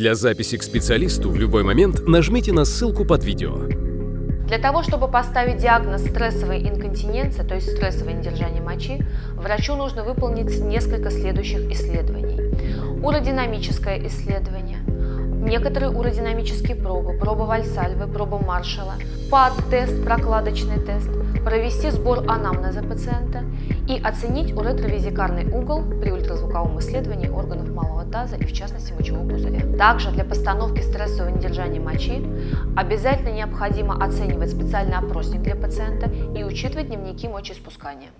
Для записи к специалисту в любой момент нажмите на ссылку под видео. Для того, чтобы поставить диагноз стрессовой инконтиненции, то есть стрессовое недержание мочи, врачу нужно выполнить несколько следующих исследований. Уродинамическое исследование, некоторые уродинамические пробы, проба Вальсальвы, проба Маршалла, ПАД-тест, прокладочный тест, провести сбор анамнеза пациента и оценить уретровизикарный угол при ультразвуковом исследовании органов малого таза и в частности мочевого пузыря. Также для постановки стрессового недержания мочи обязательно необходимо оценивать специальный опросник для пациента и учитывать дневники мочеиспускания.